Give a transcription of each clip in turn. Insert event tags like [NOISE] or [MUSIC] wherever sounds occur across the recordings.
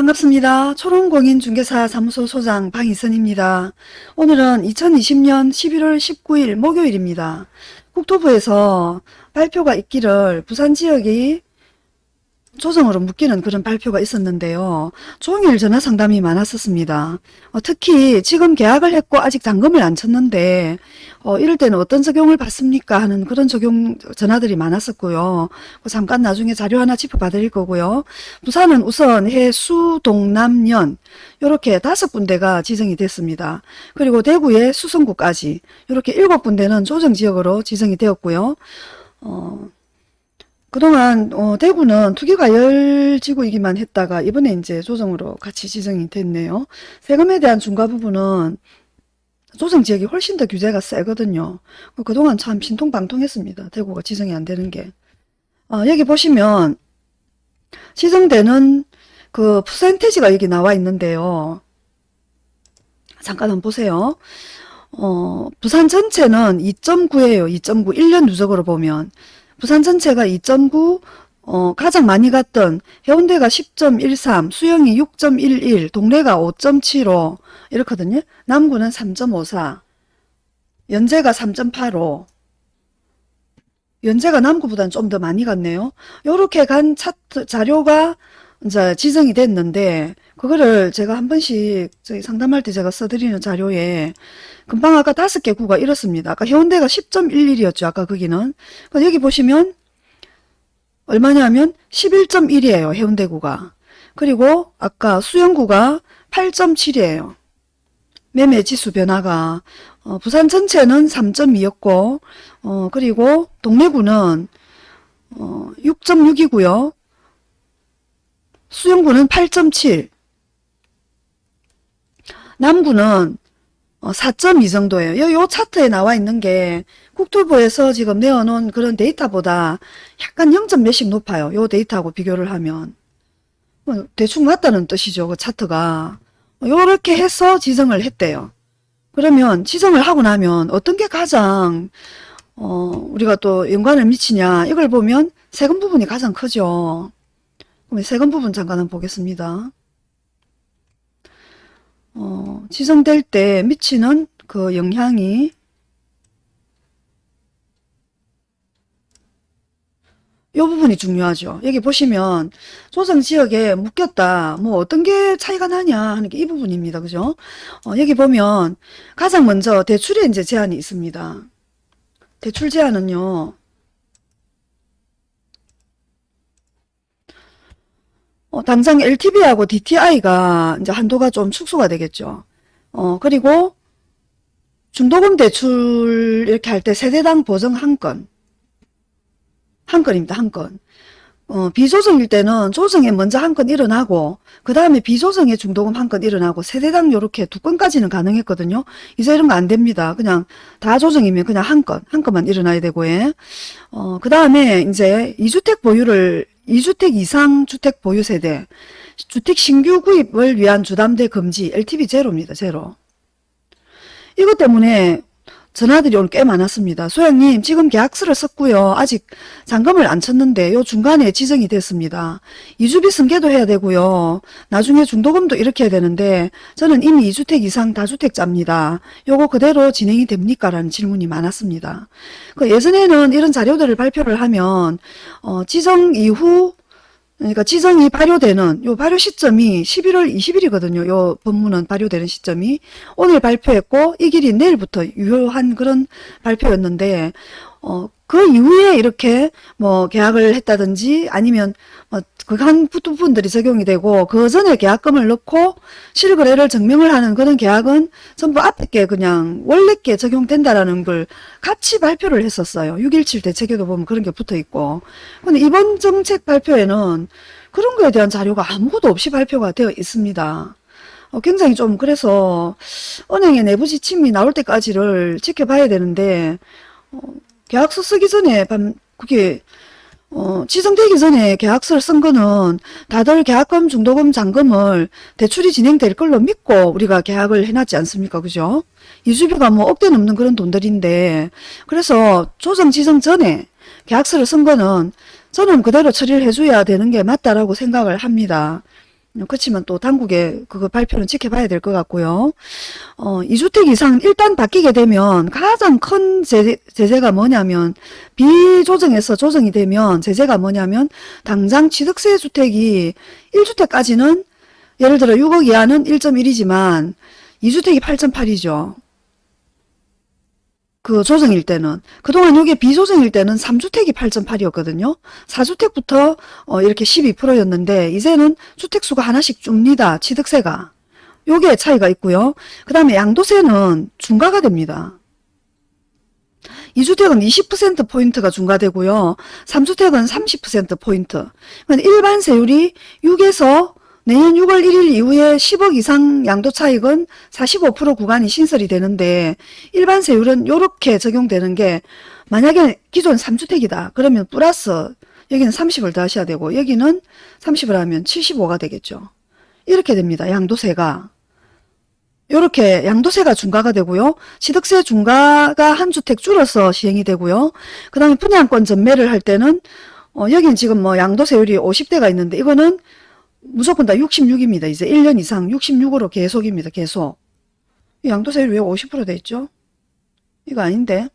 반갑습니다. 초롱공인중개사 사무소 소장 방희선입니다. 오늘은 2020년 11월 19일 목요일입니다. 국토부에서 발표가 있기를 부산 지역이 조정으로 묶이는 그런 발표가 있었는데요. 종일 전화 상담이 많았었습니다. 어, 특히 지금 계약을 했고 아직 잔금을 안 쳤는데 어, 이럴 때는 어떤 적용을 받습니까 하는 그런 적용 전화들이 많았었고요. 잠깐 나중에 자료 하나 짚어봐 드릴 거고요. 부산은 우선 해수 동남연 이렇게 다섯 군데가 지정이 됐습니다. 그리고 대구의 수성구까지 이렇게 일곱 군데는 조정지역으로 지정이 되었고요. 어, 그동안 어, 대구는 투기과열지구이기만 했다가 이번에 이제 조정으로 같이 지정이 됐네요. 세금에 대한 중과 부분은 조정 지역이 훨씬 더 규제가 세거든요. 그동안 참 신통방통했습니다. 대구가 지정이 안 되는 게. 어, 여기 보시면 지정되는 그 퍼센테지가 여기 나와 있는데요. 잠깐 한번 보세요. 어, 부산 전체는 2.9예요. 2.9. 1년 누적으로 보면. 부산 전체가 2.9, 어, 가장 많이 갔던 해운대가 10.13, 수영이 6.11, 동래가 5.75 이렇거든요. 남구는 3.54, 연제가 3.85, 연제가 남구보다는 좀 더 많이 갔네요. 요렇게 간 차트 자료가 이제 지정이 됐는데 그거를 제가 한 번씩 저희 상담할 때 제가 써드리는 자료에 금방 아까 다섯 개 구가 이렇습니다. 아까 해운대가 10.11이었죠. 아까 거기는. 여기 보시면 얼마냐면 11.1이에요. 해운대구가. 그리고 아까 수영구가 8.7이에요. 매매지수 변화가 어, 부산 전체는 3.2였고 어, 그리고 동래구는 어, 6.6이고요. 수영구는 8.7 남구는 4.2 어, 정도예요. 요, 요 차트에 나와 있는 게 국토부에서 지금 내어놓은 그런 데이터보다 약간 0. 몇씩 높아요. 요 데이터하고 비교를 하면. 뭐 대충 맞다는 뜻이죠. 그 차트가. 요렇게 해서 지정을 했대요. 그러면 지정을 하고 나면 어떤 게 가장 어, 우리가 또 연관을 미치냐 이걸 보면 세금 부분이 가장 크죠. 그럼 세금 부분 잠깐 보겠습니다. 어, 지정될 때 미치는 그 영향이 이 부분이 중요하죠. 여기 보시면 조정지역에 묶였다. 뭐 어떤 게 차이가 나냐 하는 게 이 부분입니다. 그죠? 어, 여기 보면 가장 먼저 대출에 이제 제한이 있습니다. 대출 제한은요. 어, 당장 LTV하고 DTI가 이제 한도가 좀 축소가 되겠죠. 어, 그리고 중도금 대출 이렇게 할 때 세대당 보증 한 건. 한 건입니다. 한 건. 어, 비조정일 때는 조정에 먼저 한 건 일어나고 그 다음에 비조정에 중도금 한 건 일어나고 세대당 요렇게 두 건까지는 가능했거든요. 이제 이런 거 안 됩니다. 그냥 다 조정이면 그냥 한 건, 한 건만 일어나야 되고 예. 어, 그 다음에 이제 이주택 보유를 2주택 이상 주택 보유 세대, 주택 신규 구입을 위한 주담대 금지, LTV 제로입니다. 제로. 이것 때문에 전화들이 오늘 꽤 많았습니다. 소장님 지금 계약서를 썼고요. 아직 잔금을 안 쳤는데 요 중간에 지정이 됐습니다. 이주비 승계도 해야 되고요. 나중에 중도금도 이렇게 해야 되는데 저는 이미 2주택 이상 다주택자입니다. 요거 그대로 진행이 됩니까? 라는 질문이 많았습니다. 그 예전에는 이런 자료들을 발표를 하면 어, 지정 이후 그러니까 지정이 발효되는 요 발효 시점이 11월 20일이거든요. 요 법문은 발효되는 시점이 오늘 발표했고 이 길이 내일부터 유효한 그런 발표였는데 어, 그 이후에 이렇게 뭐 계약을 했다든지 아니면 뭐 그한 부분들이 적용이 되고 그 전에 계약금을 넣고 실거래를 증명을 하는 그런 계약은 전부 앞에 게 그냥 원래 게 적용된다라는 걸 같이 발표를 했었어요. 6.17 대책에도 보면 그런 게 붙어 있고. 근데 이번 정책 발표에는 그런 거에 대한 자료가 아무것도 없이 발표가 되어 있습니다. 어, 굉장히 좀 그래서 은행의 내부 지침이 나올 때까지를 지켜봐야 되는데 어, 계약서 쓰기 전에 밤 그게 어, 지정되기 전에 계약서를 쓴 거는 다들 계약금, 중도금, 잔금을 대출이 진행될 걸로 믿고 우리가 계약을 해놨지 않습니까? 그죠? 이주비가 뭐 억대 넘는 그런 돈들인데 그래서 조정 지정 전에 계약서를 쓴 거는 저는 그대로 처리를 해줘야 되는 게 맞다라고 생각을 합니다. 그렇지만 또 당국의 그거 발표는 지켜봐야 될 것 같고요. 어, 2주택 이상 일단 바뀌게 되면 가장 큰 제재, 제재가 뭐냐면 비조정에서 조정이 되면 제재가 뭐냐면 당장 취득세 주택이 1주택까지는 예를 들어 6억 이하는 1.1이지만 2주택이 8.8이죠. 그 조정일 때는 그동안 이게 비조정일 때는 3주택이 8.8이었거든요. 4주택부터 어 이렇게 12%였는데 이제는 주택수가 하나씩 줍니다. 취득세가. 요게 차이가 있고요. 그 다음에 양도세는 중과가 됩니다. 2주택은 20%포인트가 중과되고요. 3주택은 30%포인트. 일반 세율이 6에서 내년 6월 1일 이후에 10억 이상 양도 차익은 45% 구간이 신설이 되는데 일반 세율은 이렇게 적용되는 게 만약에 기존 3주택이다. 그러면 플러스 여기는 30을 더 하셔야 되고 여기는 30을 하면 75가 되겠죠. 이렇게 됩니다. 양도세가. 이렇게 양도세가 중과가 되고요. 취득세 중과가 한 주택 줄어서 시행이 되고요. 그 다음에 분양권 전매를 할 때는 어, 여기는 지금 뭐 양도세율이 50대가 있는데 이거는 무조건 다 66입니다. 이제 1년 이상 66으로 계속입니다. 계속. 양도세율 왜 50%돼 있죠? 이거 아닌데.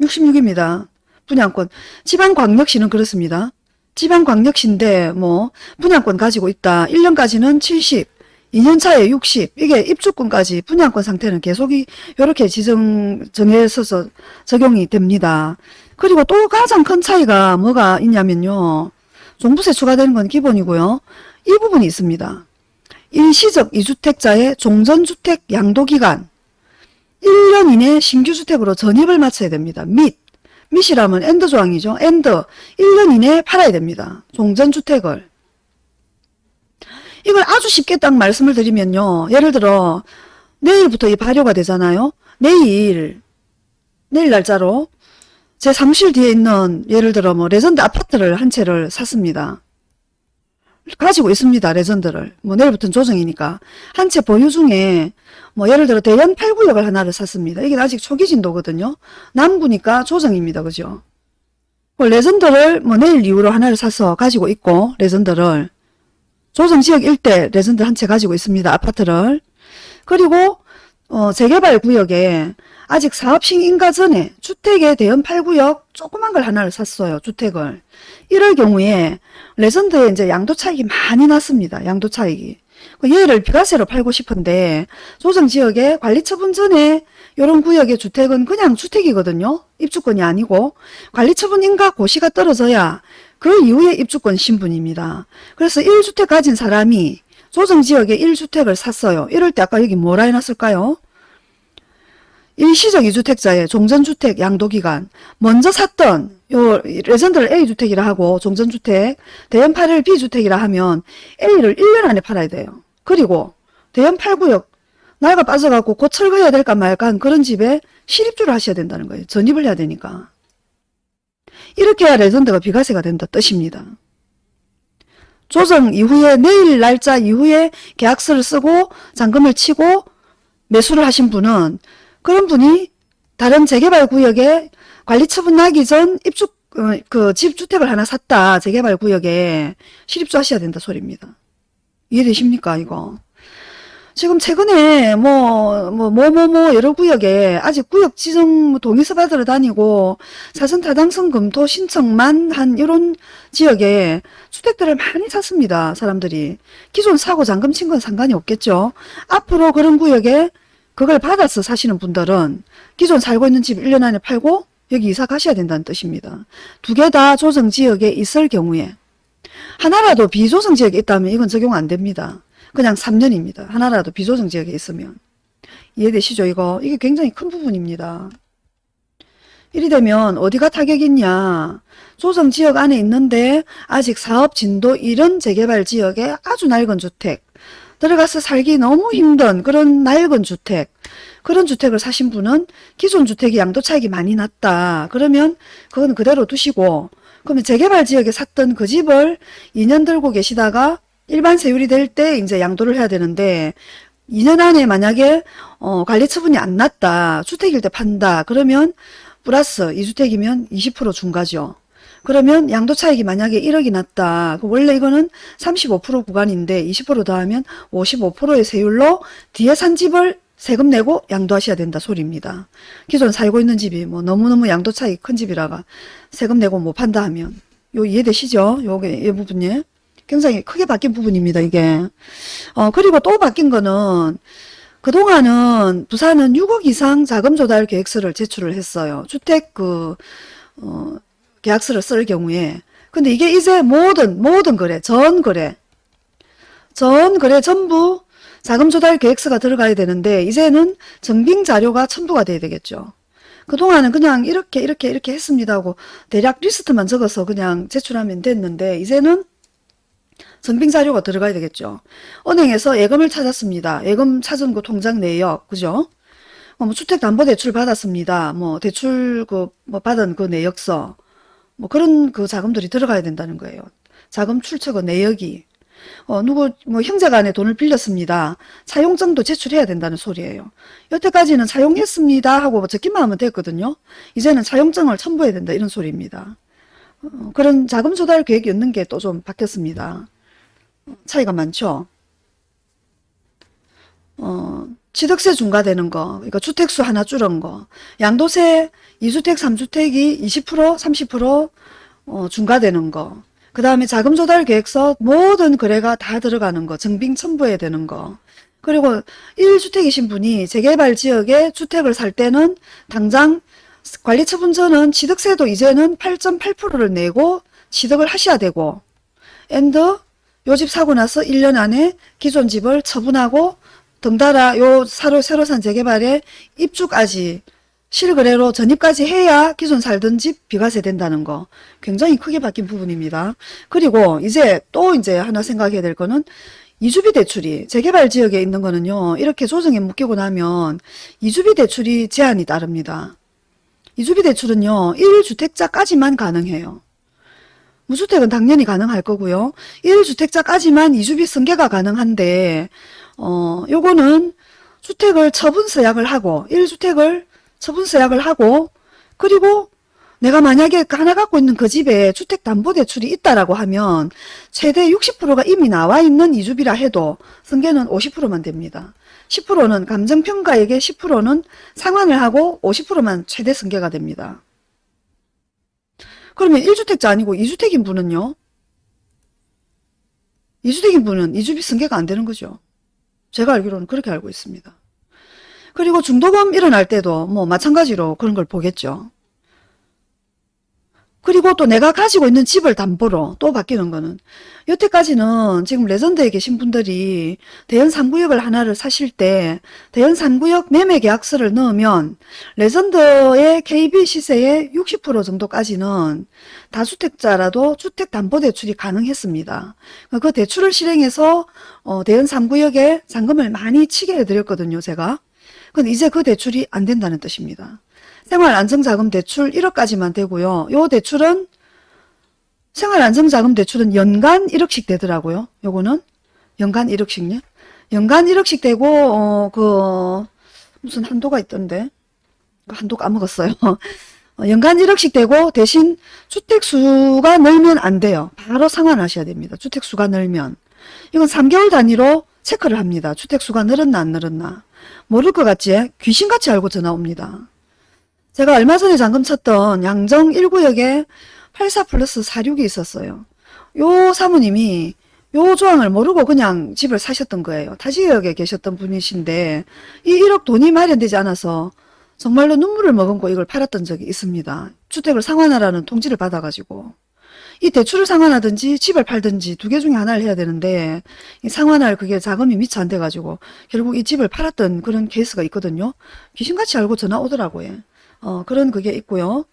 66입니다. 분양권. 지방광역시는 그렇습니다. 지방광역시인데 뭐 분양권 가지고 있다. 1년까지는 70, 2년 차에 60. 이게 입주권까지 분양권 상태는 계속이 이렇게 지정 정해서서 적용이 됩니다. 그리고 또 가장 큰 차이가 뭐가 있냐면요. 종부세 추가되는 건 기본이고요. 이 부분이 있습니다. 일시적 2주택자의 종전주택 양도기간 1년 이내 신규주택으로 전입을 마쳐야 됩니다. 및 및이라면 and 조항이죠. and 1년 이내에 팔아야 됩니다. 종전주택을 이걸 아주 쉽게 딱 말씀을 드리면요. 예를 들어 내일부터 이 발효가 되잖아요. 내일 내일 날짜로 제 사무실 뒤에 있는 예를 들어 뭐 레전드 아파트를 한 채를 샀습니다. 가지고 있습니다. 레전드를. 뭐 내일부터는 조정이니까. 한 채 보유 중에 뭐 예를 들어 대연 8구역을 하나를 샀습니다. 이게 아직 초기 진도거든요. 남구니까 조정입니다. 그죠? 그 레전드를 뭐 내일 이후로 하나를 사서 가지고 있고 레전드를 조정지역 일대 레전드 한 채 가지고 있습니다. 아파트를. 그리고 어, 재개발 구역에 아직 사업 시행인가 전에 주택의 대연 8구역 조그만 걸 하나를 샀어요. 주택을. 이럴 경우에 레전드에 이제 양도 차익이 많이 났습니다. 양도 차익이. 그 얘를 비과세로 팔고 싶은데 조정지역에 관리처분 전에 이런 구역의 주택은 그냥 주택이거든요. 입주권이 아니고 관리처분인가 고시가 떨어져야 그 이후에 입주권 신분입니다. 그래서 1주택 가진 사람이 조정지역에 1주택을 샀어요. 이럴 때 아까 여기 뭐라 해놨을까요? 일시적 2주택자의 종전주택 양도기간 먼저 샀던 요 레전드를 A주택이라 하고 종전주택 대연 8을 B주택이라 하면 A를 1년 안에 팔아야 돼요. 그리고 대연 8구역 낡아 빠져갖고 곧 철거해야 될까 말까 한 그런 집에 실입주를 하셔야 된다는 거예요. 전입을 해야 되니까. 이렇게 해야 레전드가 비과세가 된다 뜻입니다. 조정 이후에 내일 날짜 이후에 계약서를 쓰고 잔금을 치고 매수를 하신 분은 그런 분이 다른 재개발 구역에 관리 처분 나기 전 입주 어, 그 집주택을 하나 샀다 재개발 구역에 실입주 하셔야 된다 소리입니다. 이해되십니까 이거? 지금 최근에 뭐뭐뭐 뭐 뭐 여러 구역에 아직 구역 지정 동의서 받으러 다니고 사전 타당성 검토 신청만 한 이런 지역에 주택들을 많이 샀습니다. 사람들이 기존 사고 잔금 친 건 상관이 없겠죠. 앞으로 그런 구역에 그걸 받아서 사시는 분들은 기존 살고 있는 집 1년 안에 팔고 여기 이사 가셔야 된다는 뜻입니다. 두 개 다 조정지역에 있을 경우에 하나라도 비조정지역에 있다면 이건 적용 안 됩니다. 그냥 3년입니다. 하나라도 비조정지역에 있으면. 이해되시죠 이거? 이게 굉장히 큰 부분입니다. 이리 되면 어디가 타격이 있냐. 조정지역 안에 있는데 아직 사업 진도 이런 재개발 지역에 아주 낡은 주택 들어가서 살기 너무 힘든 그런 낡은 주택 그런 주택을 사신 분은 기존 주택이 양도 차익이 많이 났다. 그러면 그건 그대로 두시고 그러면 재개발 지역에 샀던 그 집을 2년 들고 계시다가 일반 세율이 될 때 이제 양도를 해야 되는데 2년 안에 만약에 어, 관리 처분이 안 났다. 주택일 때 판다. 그러면 플러스 2주택이면 20% 중과죠. 그러면 양도 차익이 만약에 1억이 났다. 그 원래 이거는 35% 구간인데 20% 더하면 55%의 세율로 뒤에 산 집을 세금 내고 양도하셔야 된다 소리입니다. 기존 살고 있는 집이 뭐 너무너무 양도 차익 큰 집이라가 세금 내고 못 판다 하면 요 이해되시죠? 요게 이 부분이 굉장히 크게 바뀐 부분입니다. 이게 어 그리고 또 바뀐 거는 그동안은 부산은 6억 이상 자금 조달 계획서를 제출을 했어요. 주택 그 어, 계약서를 쓸 경우에 근데 이게 이제 모든 모든 거래 전 거래 전 거래 전부 자금 조달 계획서가 들어가야 되는데 이제는 증빙 자료가 첨부가 돼야 되겠죠. 그동안은 그냥 이렇게 이렇게 이렇게 했습니다 하고 대략 리스트만 적어서 그냥 제출하면 됐는데 이제는 증빙 자료가 들어가야 되겠죠. 은행에서 예금을 찾았습니다. 예금 찾은 그 통장 내역, 그죠? 어, 뭐 주택담보대출 받았습니다. 뭐 대출 그 뭐 받은 그 내역서, 뭐 그런 그 자금들이 들어가야 된다는 거예요. 자금 출처가 내역이. 어, 누구, 뭐, 형제간에 돈을 빌렸습니다. 사용증도 제출해야 된다는 소리예요. 여태까지는 사용했습니다 하고 뭐 적기만 하면 됐거든요. 이제는 사용증을 첨부해야 된다 이런 소리입니다. 어, 그런 자금 조달 계획이 있는 게 또 좀 바뀌었습니다. 차이가 많죠. 어, 취득세 중과되는 거, 그러니까 주택수 하나 줄은 거, 양도세 2주택, 3주택이 20%, 30% 어, 중과되는 거, 그 다음에 자금 조달 계획서 모든 거래가 다 들어가는 거, 증빙 첨부해야 되는 거, 그리고 1주택이신 분이 재개발 지역에 주택을 살 때는 당장 관리처분 전은 취득세도 이제는 8.8%를 내고 취득을 하셔야 되고, and 요집 사고 나서 1년 안에 기존 집을 처분하고 덩달아 요 사로 새로 산 재개발에 입주까지 실거래로 전입까지 해야 기존 살던 집 비과세 된다는 거 굉장히 크게 바뀐 부분입니다. 그리고 이제 또 이제 하나 생각해야 될 거는 이주비 대출이 재개발 지역에 있는 거는요 이렇게 조정에 묶이고 나면 이주비 대출이 제한이 따릅니다. 이주비 대출은요 1주택자까지만 가능해요. 무주택은 당연히 가능할 거고요. 1주택자까지만 이주비 승계가 가능한데 어 요거는 주택을 처분서약을 하고 1주택을 처분서약을 하고 그리고 내가 만약에 하나 갖고 있는 그 집에 주택담보대출이 있다라고 하면 최대 60%가 이미 나와 있는 이주비라 해도 승계는 50%만 됩니다. 10%는 감정평가액의 10%는 상환을 하고 50%만 최대 승계가 됩니다. 그러면 1주택자 아니고 2주택인 분은요? 2주택인 분은 이주비 승계가 안 되는 거죠. 제가 알기로는 그렇게 알고 있습니다. 그리고 중도금 일어날 때도 뭐 마찬가지로 그런 걸 보겠죠. 그리고 또 내가 가지고 있는 집을 담보로 또 바뀌는 거는 여태까지는 지금 레전드에 계신 분들이 대연 3구역을 하나를 사실 때 대연 3구역 매매 계약서를 넣으면 레전드의 KB 시세의 60% 정도까지는 다주택자라도 주택담보대출이 가능했습니다. 그 대출을 실행해서 어, 대연 3구역에 잔금을 많이 치게 해드렸거든요. 제가. 근데 이제 그 대출이 안 된다는 뜻입니다. 생활안정자금 대출 1억까지만 되고요. 요 대출은 생활안정자금 대출은 연간 1억씩 되더라고요. 요거는 연간 1억씩요. 연간 1억씩 되고 어, 그 무슨 한도가 있던데 그 한도 까먹었어요. [LAUGHS] 어, 연간 1억씩 되고 대신 주택수가 늘면 안 돼요. 바로 상환하셔야 됩니다. 주택수가 늘면. 이건 3개월 단위로 체크를 합니다. 주택수가 늘었나 안 늘었나. 모를 것 같지? 귀신같이 알고 전화 옵니다. 제가 얼마 전에 잠금 쳤던 양정 1구역에 84 플러스 46이 있었어요. 요 사모님이 요 조항을 모르고 그냥 집을 사셨던 거예요. 타지역에 계셨던 분이신데 이 1억 돈이 마련되지 않아서 정말로 눈물을 머금고 이걸 팔았던 적이 있습니다. 주택을 상환하라는 통지를 받아가지고 이 대출을 상환하든지 집을 팔든지 두 개 중에 하나를 해야 되는데 이 상환할 그게 자금이 미처 안 돼가지고 결국 이 집을 팔았던 그런 케이스가 있거든요. 귀신같이 알고 전화 오더라고요. 어, 그런 그게 있고요.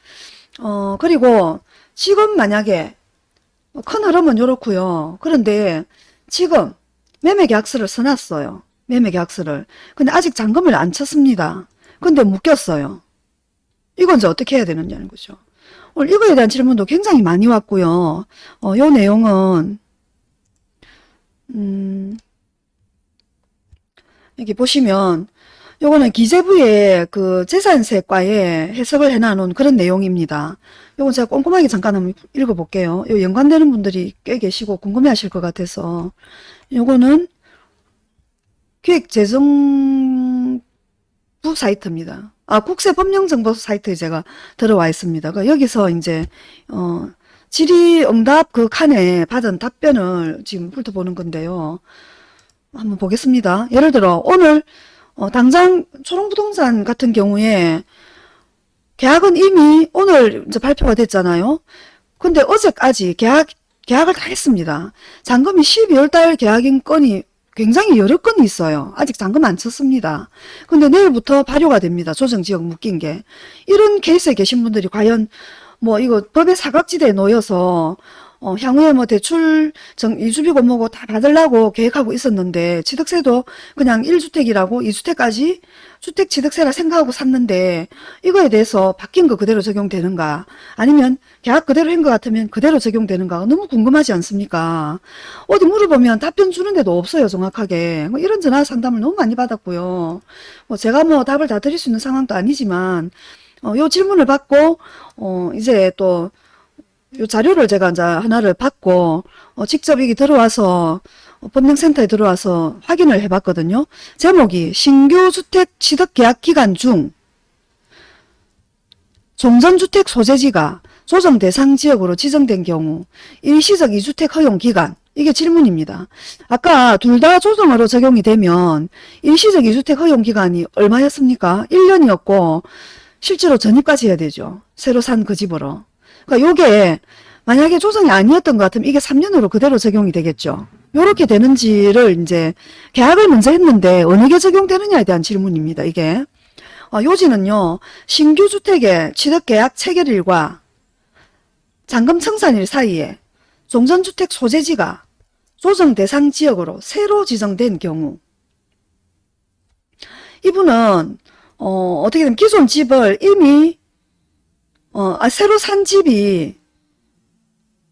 어, 그리고 지금 만약에 큰 흐름은 이렇고요. 그런데 지금 매매계약서를 써놨어요. 매매계약서를. 근데 아직 잔금을 안 쳤습니다. 근데 묶였어요. 이건 이제 어떻게 해야 되느냐는 거죠. 오늘 이거에 대한 질문도 굉장히 많이 왔고요. 어, 요 내용은 음, 여기 보시면 요거는 기재부의 그 재산세과에 해석을 해놔놓은 그런 내용입니다. 요건 제가 꼼꼼하게 잠깐 한번 읽어볼게요. 요 연관되는 분들이 꽤 계시고 궁금해 하실 것 같아서. 요거는 기획재정부 사이트입니다. 아, 국세법령정보 사이트에 제가 들어와 있습니다. 그 여기서 이제, 어, 질의응답 그 칸에 받은 답변을 지금 훑어보는 건데요. 한번 보겠습니다. 예를 들어, 오늘, 어, 당장 초롱부동산 같은 경우에 계약은 이미 오늘 이제 발표가 됐잖아요. 근데 어제까지 계약, 계약을 다 했습니다. 잔금이 12월 달 계약인 건이 굉장히 여러 건이 있어요. 아직 잔금 안 쳤습니다. 근데 내일부터 발효가 됩니다. 조정지역 묶인 게. 이런 케이스에 계신 분들이 과연 뭐 이거 법의 사각지대에 놓여서 어, 향후에 뭐 대출 정, 이주비고 뭐고 다 받으려고 계획하고 있었는데 취득세도 그냥 1주택이라고 2주택까지 주택 취득세라 생각하고 샀는데 이거에 대해서 바뀐 거 그대로 적용되는가 아니면 계약 그대로 한 것 같으면 그대로 적용되는가 너무 궁금하지 않습니까? 어디 물어보면 답변 주는 데도 없어요 정확하게 뭐 이런 전화 상담을 너무 많이 받았고요. 뭐 제가 뭐 답을 다 드릴 수 있는 상황도 아니지만 어, 요 질문을 받고 어, 이제 또 요 자료를 제가 이제 하나를 받고 어, 직접 여기 들어와서 어, 법령센터에 들어와서 확인을 해봤거든요. 제목이 신규 주택 취득 계약 기간 중 종전주택 소재지가 조정 대상 지역으로 지정된 경우 일시적 2주택 허용 기간 이게 질문입니다. 아까 둘 다 조정으로 적용이 되면 일시적 2주택 허용 기간이 얼마였습니까? 1년이었고 실제로 전입까지 해야 되죠. 새로 산 그 집으로. 그러니까 요게 만약에 조정이 아니었던 것 같으면 이게 3년으로 그대로 적용이 되겠죠. 요렇게 되는지를 이제 계약을 먼저 했는데 어느 게 적용되느냐에 대한 질문입니다. 이게. 어, 요지는요. 신규 주택의 취득계약 체결일과 잔금 청산일 사이에 종전주택 소재지가 조정 대상 지역으로 새로 지정된 경우 이분은 어, 어떻게 되면 기존 집을 이미 어, 아, 새로 산 집이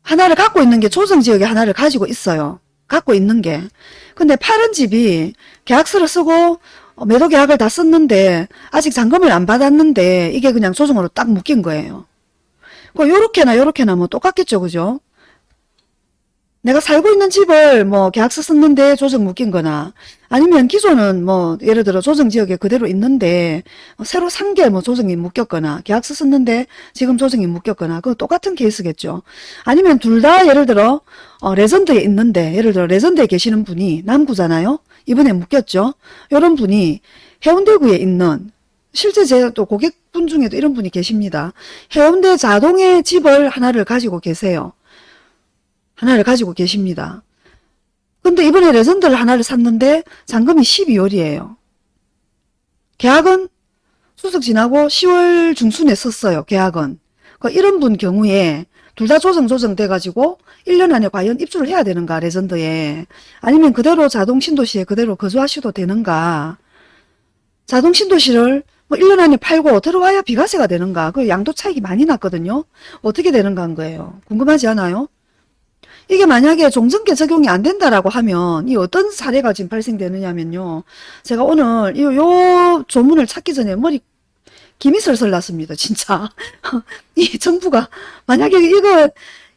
하나를 갖고 있는 게 조정지역에 하나를 가지고 있어요. 갖고 있는 게. 근데 파는 집이 계약서를 쓰고 어, 매도 계약을 다 썼는데 아직 잔금을 안 받았는데 이게 그냥 조정으로 딱 묶인 거예요. 그 요렇게나 요렇게나 뭐 똑같겠죠. 그죠? 내가 살고 있는 집을 뭐 계약서 썼는데 조정 묶인 거나 아니면 기존은 뭐 예를 들어 조정 지역에 그대로 있는데 어, 새로 산 게 뭐 조정이 묶였거나 계약서 썼는데 지금 조정이 묶였거나 그거 똑같은 케이스겠죠. 아니면 둘 다 예를 들어 어, 레전드에 있는데 예를 들어 레전드에 계시는 분이 남구잖아요. 이번에 묶였죠. 이런 분이 해운대구에 있는 실제 제 또 고객분 중에도 이런 분이 계십니다. 해운대 자동의 집을 하나를 가지고 계세요. 하나를 가지고 계십니다. 근데 이번에 레전드를 하나를 샀는데 잔금이 12월이에요. 계약은 수석 지나고 10월 중순에 썼어요. 계약은. 그 이런 분 경우에 둘 다 조정 조정 돼가지고 1년 안에 과연 입주를 해야 되는가 레전드에 아니면 그대로 자동 신도시에 그대로 거주하셔도 되는가 자동 신도시를 뭐 1년 안에 팔고 들어와야 비과세가 되는가 그 양도 차익이 많이 났거든요. 어떻게 되는가 한 거예요. 궁금하지 않아요? 이게 만약에 종전계 적용이 안 된다라고 하면 이 어떤 사례가 지금 발생되느냐면요. 제가 오늘 요, 요 조문을 찾기 전에 머리 김이 설설 났습니다. 진짜. [LAUGHS] 이 정부가 만약에 이거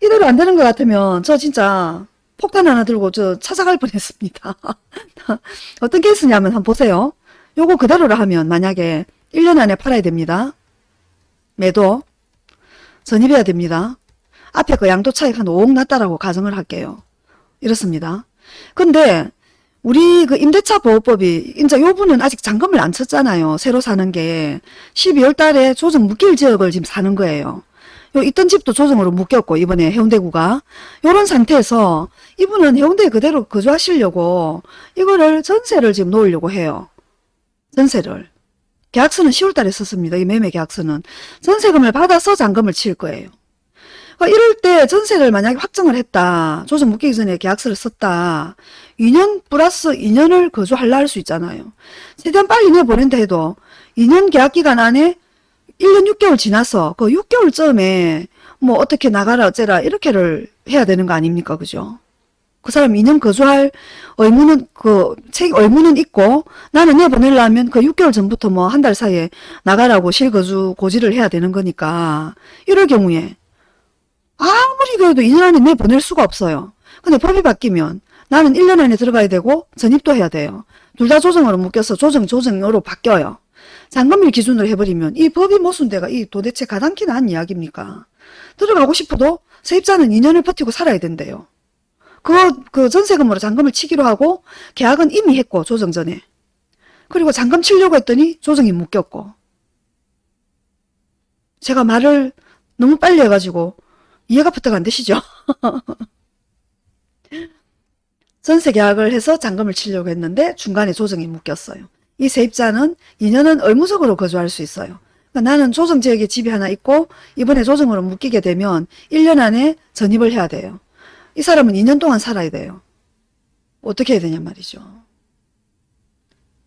이대로 안 되는 것 같으면 저 진짜 폭탄 하나 들고 저 찾아갈 뻔했습니다. [LAUGHS] 어떤 케이스냐면 한번 보세요. 요거 그대로로 하면 만약에 1년 안에 팔아야 됩니다. 매도 전입해야 됩니다. 앞에 그 양도 차익 한 5억 났다라고 가정을 할게요. 이렇습니다. 근데 우리 그 임대차 보호법이 이제 요 분은 아직 잔금을 안 쳤잖아요. 새로 사는 게 12월 달에 조정 묶일 지역을 지금 사는 거예요. 요 있던 집도 조정으로 묶였고 이번에 해운대구가 요런 상태에서 이분은 해운대에 그대로 거주하시려고 이거를 전세를 지금 놓으려고 해요. 전세를. 계약서는 10월 달에 썼습니다. 이 매매 계약서는. 전세금을 받아서 잔금을 칠 거예요. 그러니까 이럴 때 전세를 만약에 확정을 했다. 조정 묶이기 전에 계약서를 썼다. 2년 플러스 2년을 거주할라 할 수 있잖아요. 최대한 빨리 내보낸다 해도 2년 계약 기간 안에 1년 6개월 지나서 그 6개월쯤에 뭐 어떻게 나가라 어째라 이렇게를 해야 되는 거 아닙니까? 그죠? 그 사람 2년 거주할 의무는 그 책 의무는 있고 나는 내보내려면 그 6개월 전부터 뭐 한 달 사이에 나가라고 실거주 고지를 해야 되는 거니까 이럴 경우에 아무리 그래도 2년 안에 내보낼 수가 없어요. 근데 법이 바뀌면 나는 1년 안에 들어가야 되고 전입도 해야 돼요. 둘 다 조정으로 묶여서 조정 조정으로 바뀌어요. 잔금일 기준으로 해버리면 이 법이 모순돼가 이 도대체 가당키나 한 이야기입니까? 들어가고 싶어도 세입자는 2년을 버티고 살아야 된대요. 그, 그 전세금으로 잔금을 치기로 하고 계약은 이미 했고 조정 전에. 그리고 잔금 치려고 했더니 조정이 묶였고. 제가 말을 너무 빨리 해가지고 이해가 부탁 안 되시죠? [LAUGHS] 전세 계약을 해서 잔금을 치려고 했는데 중간에 조정이 묶였어요. 이 세입자는 2년은 의무적으로 거주할 수 있어요. 그러니까 나는 조정지역에 집이 하나 있고 이번에 조정으로 묶이게 되면 1년 안에 전입을 해야 돼요. 이 사람은 2년 동안 살아야 돼요. 어떻게 해야 되냐 말이죠.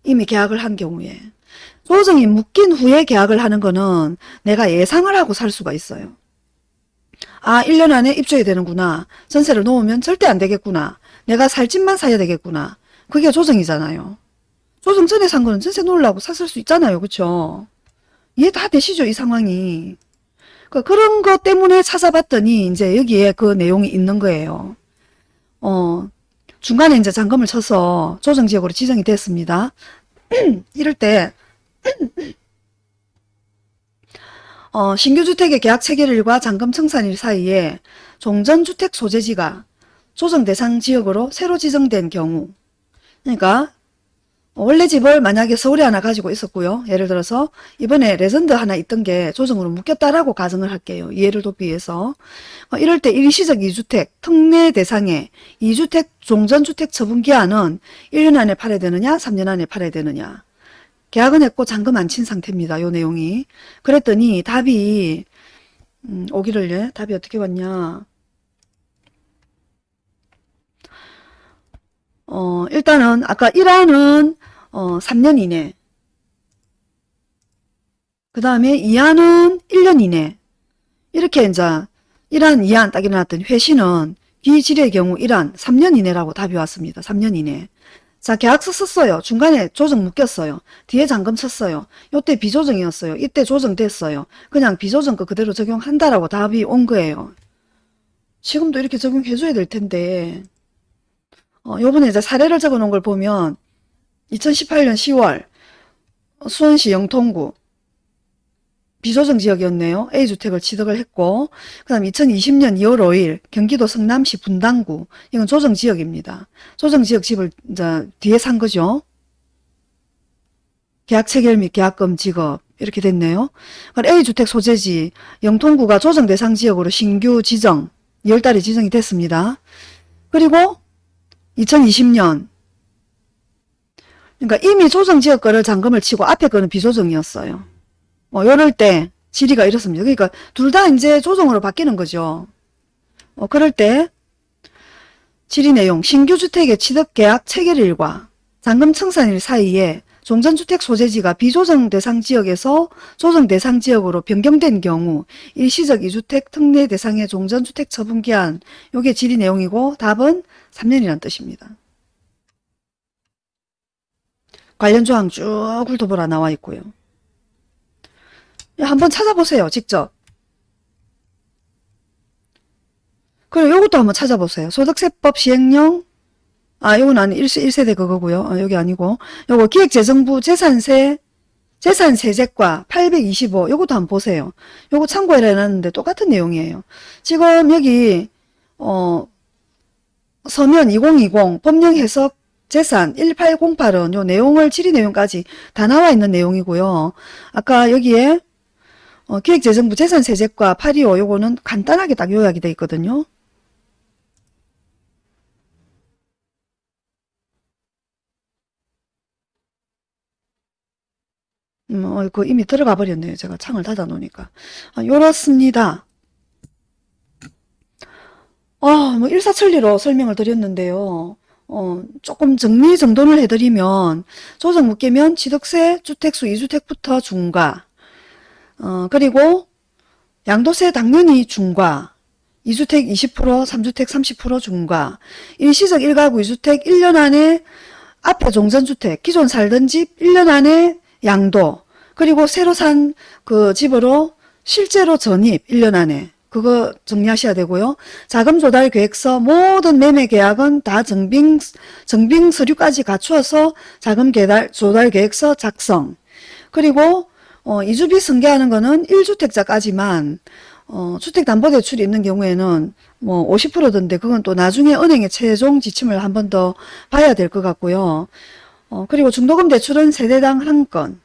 이미 계약을 한 경우에. 조정이 묶인 후에 계약을 하는 거는 내가 예상을 하고 살 수가 있어요. 아 1년 안에 입주해야 되는구나. 전세를 놓으면 절대 안 되겠구나. 내가 살 집만 사야 되겠구나. 그게 조정이잖아요. 조정 전에 산 거는 전세 놓으려고 샀을 수 있잖아요. 그쵸? 이해 다 되시죠? 이 상황이. 그 그런 것 때문에 찾아봤더니 이제 여기에 그 내용이 있는 거예요. 어, 중간에 이제 잔금을 쳐서 조정지역으로 지정이 됐습니다. [CLEARS THROAT] 이럴 때 어, 신규주택의 계약 체결일과 잔금 청산일 사이에 종전주택 소재지가 조정 대상 지역으로 새로 지정된 경우 그러니까 원래 집을 만약에 서울에 하나 가지고 있었고요. 예를 들어서 이번에 레전드 하나 있던 게 조정으로 묶였다라고 가정을 할게요. 이해를 돕기 위해서. 어, 이럴 때 일시적 2주택 특례 대상에 2주택 종전주택 처분기한은 1년 안에 팔아야 되느냐 3년 안에 팔아야 되느냐 계약은 했고 잔금 안 친 상태입니다. 요 내용이. 그랬더니 답이 음, 오기를 예? 답이 어떻게 왔냐 어, 일단은 아까 1안은 어, 3년 이내 그 다음에 2안은 1년 이내 이렇게 이제 1안, 2안 딱 일어났더니 회신은 비질의 경우 1안 3년 이내라고 답이 왔습니다. 3년 이내 자 계약서 썼어요. 중간에 조정 묶였어요. 뒤에 잔금 쳤어요. 요때 비조정이었어요. 이때 조정됐어요. 그냥 비조정 거 그대로 적용한다라고 답이 온 거예요. 지금도 이렇게 적용해줘야 될 텐데 어, 요번에 이제 사례를 적어 놓은 걸 보면 2018년 10월 수원시 영통구 비조정 지역이었네요. A주택을 취득을 했고 그 다음 2020년 2월 5일 경기도 성남시 분당구 이건 조정 지역입니다. 조정 지역 집을 이제 뒤에 산 거죠. 계약 체결 및 계약금 지급 이렇게 됐네요. A주택 소재지 영통구가 조정 대상 지역으로 신규 지정 2월달에 지정이 됐습니다. 그리고 2020년 그러니까 이미 조정 지역 거를 잔금을 치고 앞에 거는 비조정이었어요. 뭐 이럴 때 질의가 이렇습니다. 그러니까 둘 다 이제 조정으로 바뀌는 거죠. 어, 그럴 때 질의 내용 신규 주택의 취득 계약 체결일과 잔금 청산일 사이에 종전주택 소재지가 비조정 대상 지역에서 조정 대상 지역으로 변경된 경우 일시적 2주택 특례 대상의 종전주택 처분 기한 요게 질의 내용이고 답은 3년이라는 뜻입니다. 관련 조항 쭉 훑어보라 나와 있고요. 한번 찾아보세요. 직접. 그리고 요것도 한번 찾아보세요. 소득세법 시행령 아 요건 아니 1세, 대 그거고요. 아, 여기 아니고 요거 기획재정부 재산세 재산세제과 825 요것도 한번 보세요. 요거 참고해라 해놨는데 똑같은 내용이에요. 지금 여기 어 서면 2020 법령 해석 재산 1808은 요 내용을 질의 내용까지 다 나와 있는 내용이고요. 아까 여기에 어, 기획재정부 재산세제과 825 요거는 간단하게 딱 요약이 되어 있거든요. 음, 어, 그 이미 들어가 버렸네요. 제가 창을 닫아 놓으니까. 아, 요렇습니다. 아, 뭐 일사천리로 설명을 드렸는데요. 어, 조금 정리정돈을 해드리면 조정 묶이면 취득세 주택수 2주택부터 중과 어, 그리고 양도세 당연히 중과 2주택 20%, 3주택 30% 중과, 일시적 1가구 2주택 1년 안에 앞에 종전주택, 기존 살던 집 1년 안에 양도, 그리고 새로 산 그 집으로 실제로 전입 1년 안에 그거 정리하셔야 되고요. 자금 조달 계획서 모든 매매 계약은 다 정빙 정빙 서류까지 갖추어서 자금 계달 조달 계획서 작성. 그리고 어, 이주비 승계하는 거는 1주택자까지만 어, 주택담보대출이 있는 경우에는 뭐 50%던데 그건 또 나중에 은행의 최종 지침을 한 번 더 봐야 될 것 같고요. 어, 그리고 중도금 대출은 세대당 한 건.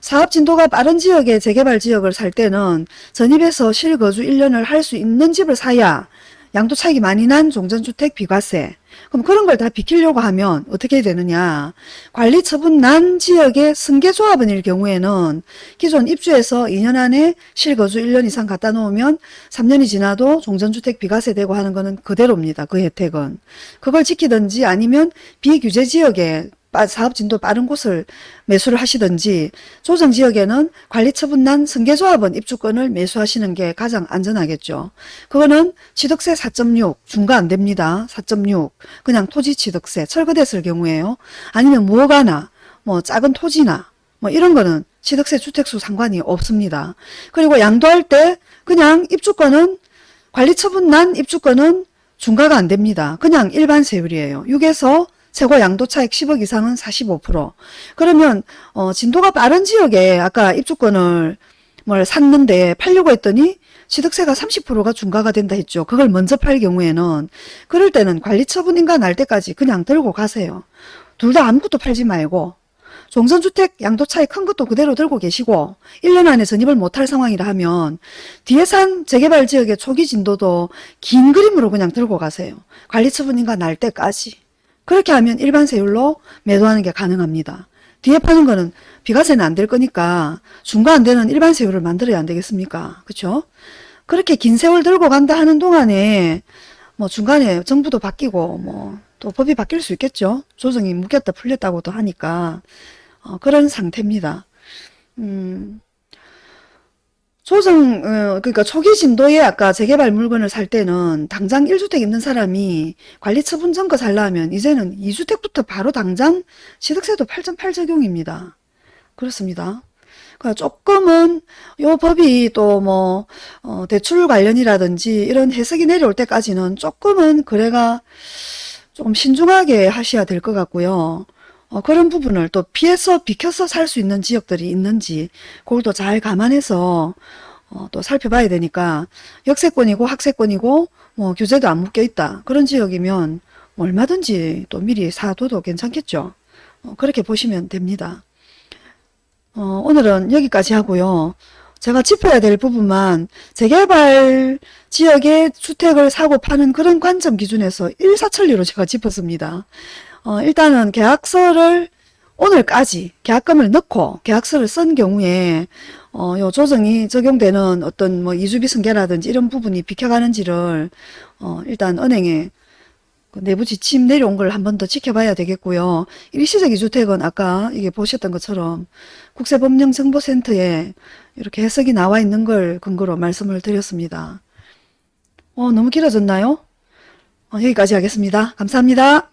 사업 진도가 빠른 지역의 재개발 지역을 살 때는 전입해서 실거주 1년을 할 수 있는 집을 사야 양도 차익이 많이 난 종전주택 비과세. 그럼 그런 걸 다 비키려고 하면 어떻게 되느냐. 관리 처분 난 지역의 승계조합원일 경우에는 기존 입주해서 2년 안에 실거주 1년 이상 갖다 놓으면 3년이 지나도 종전주택 비과세 되고 하는 거는 그대로입니다. 그 혜택은. 그걸 지키든지 아니면 비규제 지역에 빠- 사업 진도 빠른 곳을 매수를 하시든지 조정 지역에는 관리 처분 난 승계조합원 입주권을 매수하시는 게 가장 안전하겠죠. 그거는 취득세 4.6 중과 안 됩니다. 4.6 그냥 토지 취득세 철거됐을 경우에요. 아니면 무허가나 뭐 작은 토지나 뭐 이런 거는 취득세 주택수 상관이 없습니다. 그리고 양도할 때 그냥 입주권은 관리 처분 난 입주권은 중과가 안 됩니다. 그냥 일반 세율이에요. 6에서 최고 양도 차익 10억 이상은 45%. 그러면 어, 진도가 빠른 지역에 아까 입주권을 뭘 샀는데 팔려고 했더니 취득세가 30%가 중과가 된다 했죠. 그걸 먼저 팔 경우에는 그럴 때는 관리처분인가 날 때까지 그냥 들고 가세요. 둘 다 아무것도 팔지 말고 종전주택 양도 차익 큰 것도 그대로 들고 계시고 1년 안에 전입을 못할 상황이라 하면 뒤에 산 재개발 지역의 초기 진도도 긴 그림으로 그냥 들고 가세요. 관리처분인가 날 때까지. 그렇게 하면 일반 세율로 매도하는 게 가능합니다. 뒤에 파는 거는 비과세는 안 될 거니까 중과 안 되는 일반 세율을 만들어야 안 되겠습니까? 그렇죠? 그렇게 긴 세월 들고 간다 하는 동안에 뭐 중간에 정부도 바뀌고 뭐 또 법이 바뀔 수 있겠죠. 조정이 묶였다 풀렸다고도 하니까 어, 그런 상태입니다. 음, 조정, 어, 그러니까 초기 진도에 아까 재개발 물건을 살 때는 당장 1주택 있는 사람이 관리처분 전거 살려면 이제는 2주택부터 바로 당장 취득세도 8.8 적용입니다. 그렇습니다. 그러니까 조금은 요 법이 또뭐 어, 대출 관련이라든지 이런 해석이 내려올 때까지는 조금은 거래가 조금 신중하게 하셔야 될 것 같고요. 어, 그런 부분을 또 피해서 비켜서 살 수 있는 지역들이 있는지 그걸 또 잘 감안해서 어, 또 살펴봐야 되니까 역세권이고 학세권이고 뭐 규제도 안 묶여 있다 그런 지역이면 뭐 얼마든지 또 미리 사둬도 괜찮겠죠. 어, 그렇게 보시면 됩니다. 어, 오늘은 여기까지 하고요. 제가 짚어야 될 부분만 재개발 지역의 주택을 사고 파는 그런 관점 기준에서 일사천리로 제가 짚었습니다. 어, 일단은 계약서를 오늘까지 계약금을 넣고 계약서를 쓴 경우에 어, 요 조정이 적용되는 어떤 뭐 이주비 승계라든지 이런 부분이 비켜가는지를 어, 일단 은행에 그 내부 지침 내려온 걸 한 번 더 지켜봐야 되겠고요. 일시적 이주택은 아까 이게 보셨던 것처럼 국세법령정보센터에 이렇게 해석이 나와 있는 걸 근거로 말씀을 드렸습니다. 어, 너무 길어졌나요? 어, 여기까지 하겠습니다. 감사합니다.